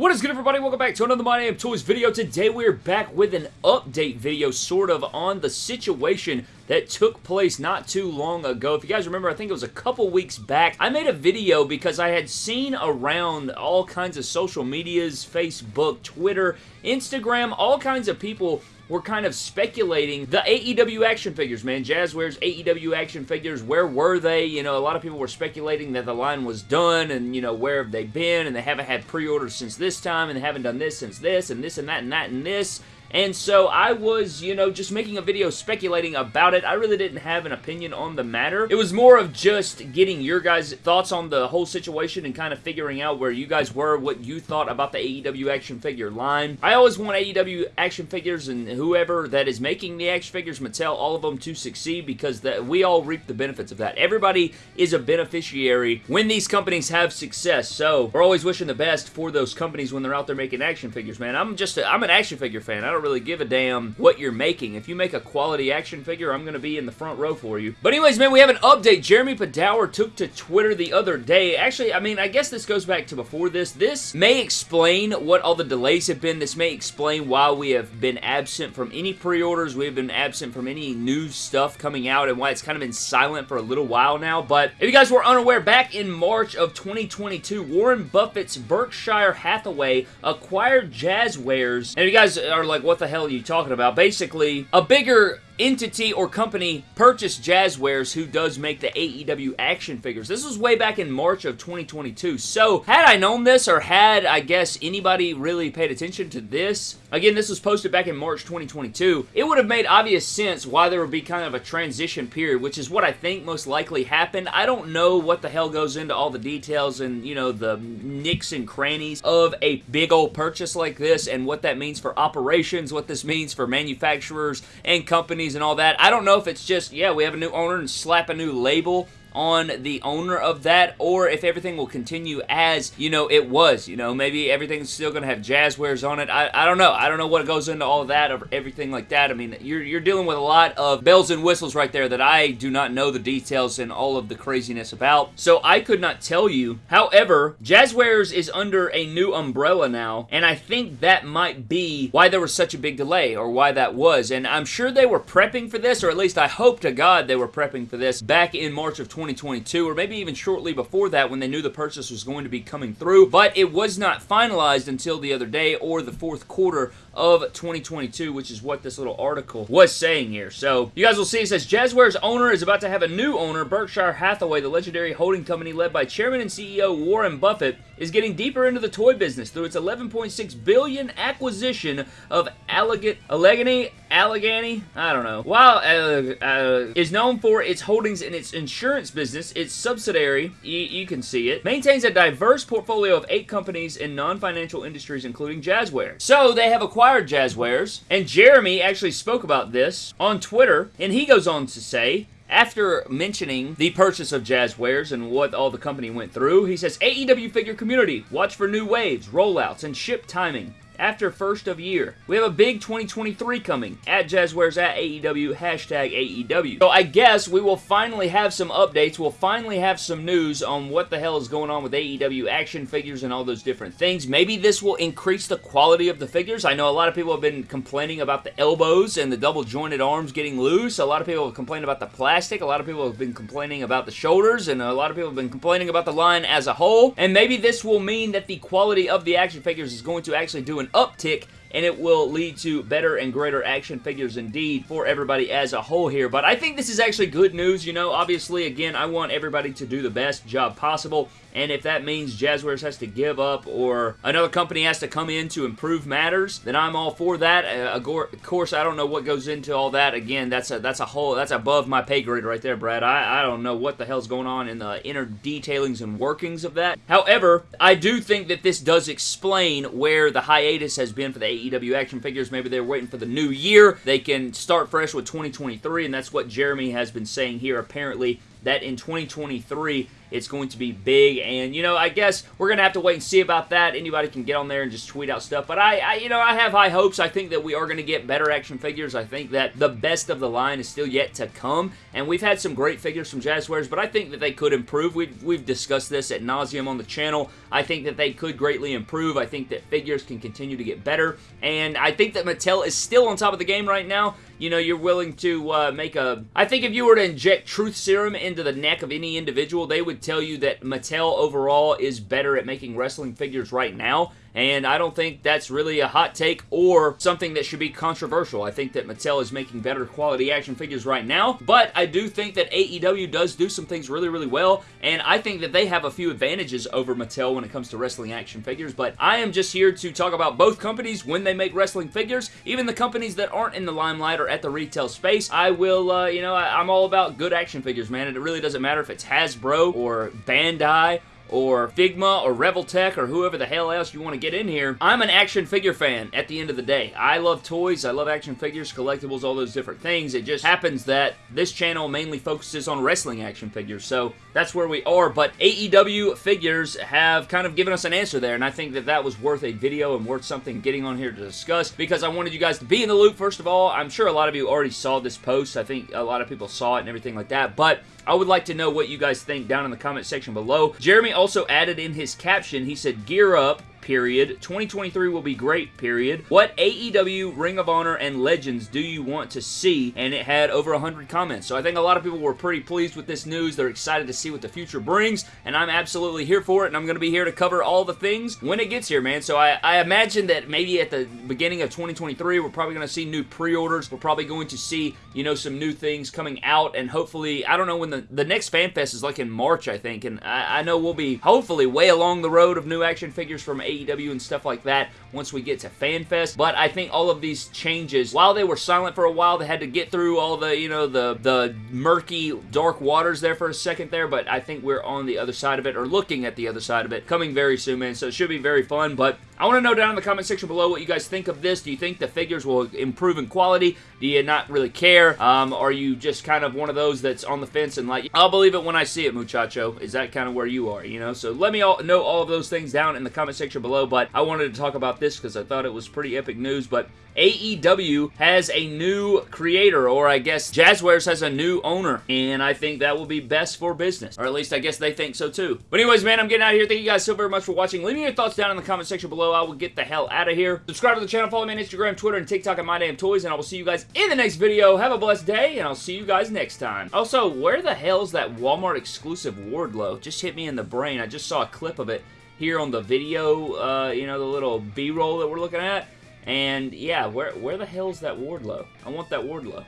What is good everybody? Welcome back to another My Damn Toys video. Today we're back with an update video sort of on the situation that took place not too long ago. If you guys remember, I think it was a couple weeks back, I made a video because I had seen around all kinds of social medias, Facebook, Twitter, Instagram, all kinds of people were kind of speculating the AEW action figures, man. Jazwares AEW action figures, where were they? You know, a lot of people were speculating that the line was done and, you know, where have they been? And they haven't had pre-orders since this time and they haven't done this since this and this and that and that and this. And so I was, you know, just making a video speculating about it. I really didn't have an opinion on the matter. It was more of just getting your guys' thoughts on the whole situation and kind of figuring out where you guys were, what you thought about the AEW action figure line. I always want AEW action figures and whoever that is making the action figures, Mattel, all of them to succeed because we all reap the benefits of that. Everybody is a beneficiary when these companies have success. So we're always wishing the best for those companies when they're out there making action figures, man. I'm just, a, I'm an action figure fan. I don't don't really give a damn what you're making. If you make a quality action figure, I'm going to be in the front row for you. But anyways, man, we have an update. Jeremy Padawer took to Twitter the other day. Actually, I mean, I guess this goes back to before this. This may explain what all the delays have been. This may explain why we have been absent from any pre-orders. We have been absent from any new stuff coming out and why it's kind of been silent for a little while now. But if you guys were unaware, back in March of 2022, Warren Buffett's Berkshire Hathaway acquired Jazwares. And if you guys are like, what the hell are you talking about? Basically, a bigger entity or company purchased Jazwares who does make the AEW action figures. This was way back in March of 2022. So, had I known this or had, I guess, anybody really paid attention to this, again, this was posted back in March 2022, it would have made obvious sense why there would be kind of a transition period, which is what I think most likely happened. I don't know what the hell goes into all the details and, you know, the nicks and crannies of a big old purchase like this and what that means for operations, what this means for manufacturers and companies and all that. I don't know if it's just, yeah, we have a new owner and slap a new label on the owner of that or if everything will continue as, you know, it was. You know, maybe everything's still going to have Jazwares on it. I, I don't know. I don't know what goes into all that or everything like that. I mean, you're, you're dealing with a lot of bells and whistles right there that I do not know the details and all of the craziness about. So I could not tell you. However, Jazwares is under a new umbrella now, and I think that might be why there was such a big delay or why that was. And I'm sure they were prepping for this, or at least I hope to God they were prepping for this back in March of 20 2022, or maybe even shortly before that when they knew the purchase was going to be coming through, but it was not finalized until the other day or the fourth quarter of 2022, which is what this little article was saying here. So, you guys will see it says, Jazwares owner is about to have a new owner, Berkshire Hathaway, the legendary holding company led by chairman and CEO Warren Buffett, is getting deeper into the toy business through its 11.6 billion acquisition of Alleghany, Alleghany, Alleghany, I don't know. While uh, uh, is known for its holdings in its insurance business, its subsidiary, you can see it, maintains a diverse portfolio of eight companies in non-financial industries, including Jazwares. So they have acquired Jazwares, and Jeremy actually spoke about this on Twitter, and he goes on to say, after mentioning the purchase of Jazwares and what all the company went through, he says, AEW figure community, watch for new waves, rollouts, and ship timing after first of year. We have a big 2023 coming at Jazwares at AEW, hashtag AEW. So I guess we will finally have some updates. We'll finally have some news on what the hell is going on with AEW action figures and all those different things. Maybe this will increase the quality of the figures. I know a lot of people have been complaining about the elbows and the double jointed arms getting loose. A lot of people have complained about the plastic. A lot of people have been complaining about the shoulders and a lot of people have been complaining about the line as a whole. And maybe this will mean that the quality of the action figures is going to actually do an uptick and it will lead to better and greater action figures indeed for everybody as a whole here. But I think this is actually good news, you know. Obviously, again, I want everybody to do the best job possible, and if that means Jazwares has to give up or another company has to come in to improve matters, then I'm all for that. Uh, of course, I don't know what goes into all that. Again, that's a that's a whole that's above my pay grade right there, Brad. I, I don't know what the hell's going on in the inner detailings and workings of that. However, I do think that this does explain where the hiatus has been for the AEW action figures. Maybe they're waiting for the new year. They can start fresh with 2023, and that's what Jeremy has been saying here apparently that in 2023 it's going to be big, and, you know, I guess we're going to have to wait and see about that. Anybody can get on there and just tweet out stuff, but I, I you know, I have high hopes. I think that we are going to get better action figures. I think that the best of the line is still yet to come, and we've had some great figures from Jazwares, but I think that they could improve. We've, we've discussed this at nauseum on the channel. I think that they could greatly improve. I think that figures can continue to get better, and I think that Mattel is still on top of the game right now you know, you're willing to uh, make a... I think if you were to inject truth serum into the neck of any individual, they would tell you that Mattel overall is better at making wrestling figures right now and I don't think that's really a hot take or something that should be controversial. I think that Mattel is making better quality action figures right now, but I do think that AEW does do some things really, really well, and I think that they have a few advantages over Mattel when it comes to wrestling action figures, but I am just here to talk about both companies when they make wrestling figures, even the companies that aren't in the limelight or at the retail space. I will, uh, you know, I, I'm all about good action figures, man, and it really doesn't matter if it's Hasbro or Bandai or Figma or Revoltech or whoever the hell else you want to get in here. I'm an action figure fan at the end of the day. I love toys, I love action figures, collectibles, all those different things. It just happens that this channel mainly focuses on wrestling action figures, so that's where we are, but AEW figures have kind of given us an answer there, and I think that that was worth a video and worth something getting on here to discuss because I wanted you guys to be in the loop, first of all. I'm sure a lot of you already saw this post. I think a lot of people saw it and everything like that, but I would like to know what you guys think down in the comment section below. Jeremy also added in his caption, he said, gear up, period. 2023 will be great, period. What AEW, Ring of Honor, and Legends do you want to see? And it had over 100 comments. So I think a lot of people were pretty pleased with this news. They're excited to see what the future brings, and I'm absolutely here for it, and I'm going to be here to cover all the things when it gets here, man. So I, I imagine that maybe at the beginning of 2023, we're probably going to see new pre-orders. We're probably going to see, you know, some new things coming out, and hopefully, I don't know when the, the next FanFest is like in March, I think, and I, I know we'll be hopefully way along the road of new action figures from AEW and stuff like that once we get to FanFest. But I think all of these changes, while they were silent for a while, they had to get through all the, you know, the, the murky, dark waters there for a second there, but I think we're on the other side of it, or looking at the other side of it, coming very soon, man, so it should be very fun, but I want to know down in the comment section below what you guys think of this. Do you think the figures will improve in quality? Do you not really care? Um, are you just kind of one of those that's on the fence and like, I'll believe it when I see it, muchacho? Is that kind of where you are, you know? So let me all know all of those things down in the comment section below, but I wanted to talk about this because I thought it was pretty epic news, but AEW has a new creator, or I guess Jazwares has a new owner, and I think that will be best for business. Or at least I guess they think so too. But anyways, man, I'm getting out of here. Thank you guys so very much for watching. Leave me your thoughts down in the comment section below. I will get the hell out of here. Subscribe to the channel, follow me on Instagram, Twitter, and TikTok at My Damn Toys, and I will see you guys in the next video. Have a blessed day, and I'll see you guys next time. Also, where the hell is that Walmart exclusive Wardlow? Just hit me in the brain. I just saw a clip of it here on the video, uh, you know, the little B-roll that we're looking at. And yeah, where where the hell's that Wardlow? I want that Wardlow.